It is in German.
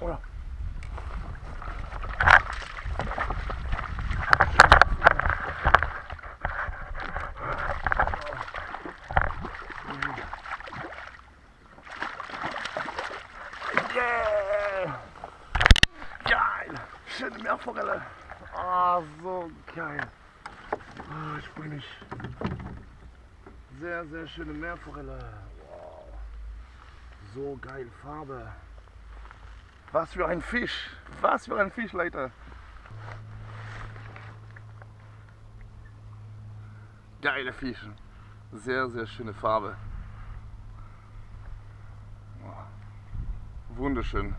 Oder? Yeah! Geil! Schöne Meerforelle! Ah, so geil! Ah, ich bin nicht. Sehr, sehr schöne Meerforelle. Wow. So geil Farbe. Was für ein Fisch. Was für ein Fisch, Leute. Geile Fische. Sehr, sehr schöne Farbe. Wunderschön.